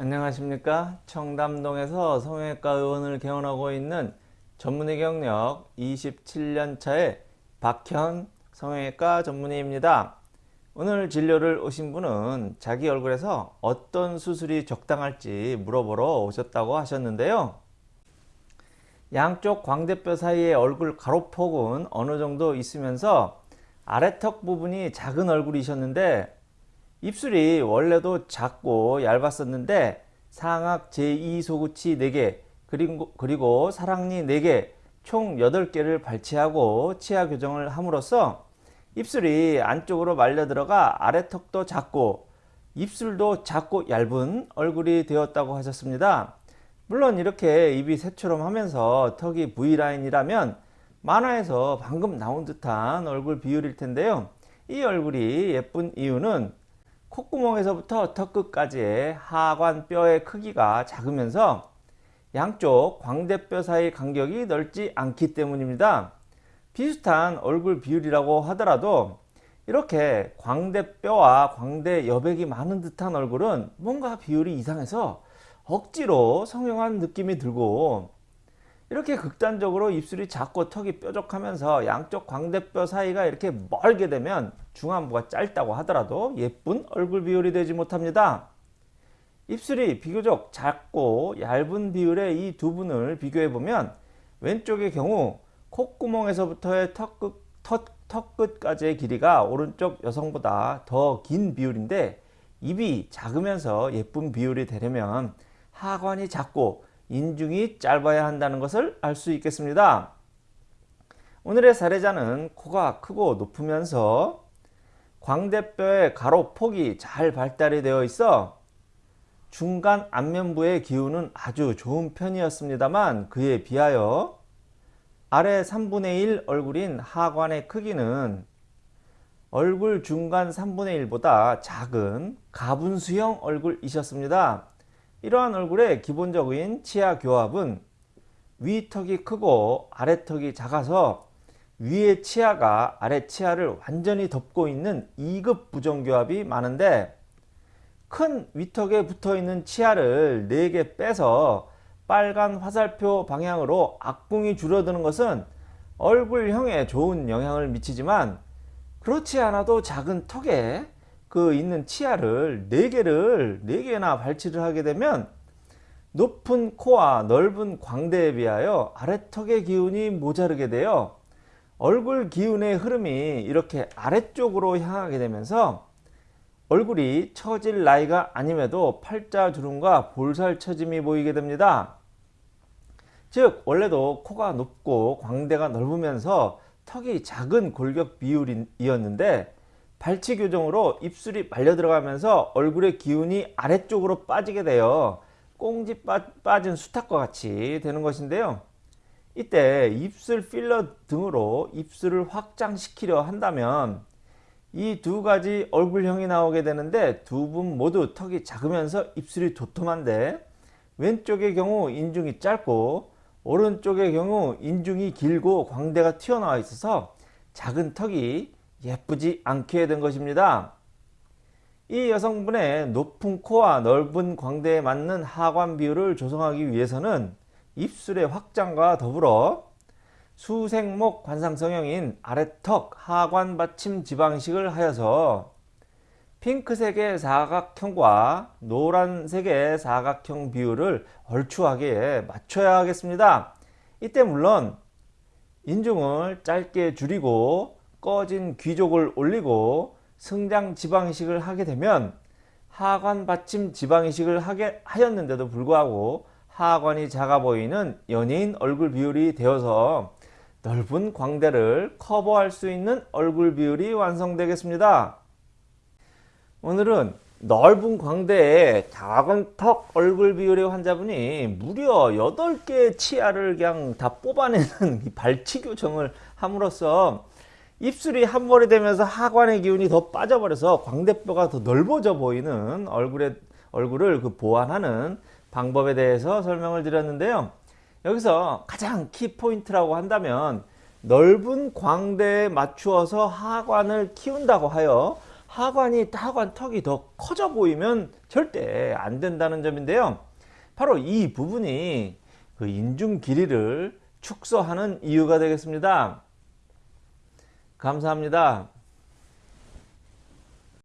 안녕하십니까? 청담동에서 성형외과 의원을 개원하고 있는 전문의 경력 27년차의 박현 성형외과 전문의입니다. 오늘 진료를 오신 분은 자기 얼굴에서 어떤 수술이 적당할지 물어보러 오셨다고 하셨는데요. 양쪽 광대뼈 사이의 얼굴 가로폭은 어느 정도 있으면서 아래턱 부분이 작은 얼굴이셨는데 입술이 원래도 작고 얇았었는데 상악 제2소구치 4개 그리고, 그리고 사랑니 4개 총 8개를 발치하고 치아 교정을 함으로써 입술이 안쪽으로 말려 들어가 아래 턱도 작고 입술도 작고 얇은 얼굴이 되었다고 하셨습니다. 물론 이렇게 입이 새처럼 하면서 턱이 V라인이라면 만화에서 방금 나온 듯한 얼굴 비율일 텐데요. 이 얼굴이 예쁜 이유는 콧구멍에서부터 턱끝까지의 하관 뼈의 크기가 작으면서 양쪽 광대뼈 사이 간격이 넓지 않기 때문입니다. 비슷한 얼굴 비율이라고 하더라도 이렇게 광대뼈와 광대 여백이 많은 듯한 얼굴은 뭔가 비율이 이상해서 억지로 성형한 느낌이 들고 이렇게 극단적으로 입술이 작고 턱이 뾰족하면서 양쪽 광대뼈 사이가 이렇게 멀게 되면 중안부가 짧다고 하더라도 예쁜 얼굴 비율이 되지 못합니다. 입술이 비교적 작고 얇은 비율의 이 두 분을 비교해 보면 왼쪽의 경우 콧구멍에서부터의 턱끝, 턱, 턱끝까지의 길이가 오른쪽 여성보다 더 긴 비율인데 입이 작으면서 예쁜 비율이 되려면 하관이 작고 인중이 짧아야 한다는 것을 알 수 있겠습니다. 오늘의 사례자는 코가 크고 높으면서 광대뼈의 가로폭이 잘 발달이 되어 있어 중간 안면부의 기운은 아주 좋은 편이었습니다만 그에 비하여 아래 3분의 1 얼굴인 하관의 크기는 얼굴 중간 3분의 1보다 작은 가분수형 얼굴이셨습니다. 이러한 얼굴의 기본적인 치아 교합은 위턱이 크고 아래턱이 작아서 위의 치아가 아래 치아를 완전히 덮고 있는 2급 부정교합이 많은데 큰 위턱에 붙어있는 치아를 4개 빼서 빨간 화살표 방향으로 악궁이 줄어드는 것은 얼굴형에 좋은 영향을 미치지만 그렇지 않아도 작은 턱에 그 있는 치아를 4개를 4개나 발치를 하게 되면 높은 코와 넓은 광대에 비하여 아래턱의 기운이 모자르게 되어 얼굴 기운의 흐름이 이렇게 아래쪽으로 향하게 되면서 얼굴이 처질 나이가 아님에도 팔자주름과 볼살 처짐이 보이게 됩니다. 즉 원래도 코가 높고 광대가 넓으면서 턱이 작은 골격 비율이었는데 발치 교정으로 입술이 말려 들어가면서 얼굴의 기운이 아래쪽으로 빠지게 되어 꽁지 빠, 진 수탉과 같이 되는 것인데요. 이때 입술 필러 등으로 입술을 확장시키려 한다면 이 두 가지 얼굴형이 나오게 되는데 두 분 모두 턱이 작으면서 입술이 도톰한데 왼쪽의 경우 인중이 짧고 오른쪽의 경우 인중이 길고 광대가 튀어나와 있어서 작은 턱이 예쁘지 않게 된 것입니다. 이 여성분의 높은 코와 넓은 광대에 맞는 하관 비율을 조성하기 위해서는 입술의 확장과 더불어 수생목 관상성형인 아래턱 하관 받침 지방식을 하여서 핑크색의 사각형과 노란색의 사각형 비율을 얼추하게 맞춰야 하겠습니다. 이때 물론 인중을 짧게 줄이고 꺼진 귀족을 올리고 성장 지방이식을 하게 되면 하관 받침 지방이식을 하게 하였는데도 불구하고 하관이 작아 보이는 연예인 얼굴 비율이 되어서 넓은 광대를 커버할 수 있는 얼굴 비율이 완성되겠습니다. 오늘은 넓은 광대에 작은 턱 얼굴 비율의 환자분이 무려 8개의 치아를 그냥 다 뽑아내는 발치 교정을 함으로써 입술이 한벌이 되면서 하관의 기운이 더 빠져버려서 광대뼈가 더 넓어져 보이는 얼굴의, 얼굴을 그 보완하는 방법에 대해서 설명을 드렸는데요. 여기서 가장 키포인트라고 한다면 넓은 광대에 맞추어서 하관을 키운다고 하여 하관이 하관 턱이 더 커져 보이면 절대 안 된다는 점인데요. 바로 이 부분이 그 인중 길이를 축소하는 이유가 되겠습니다. 감사합니다.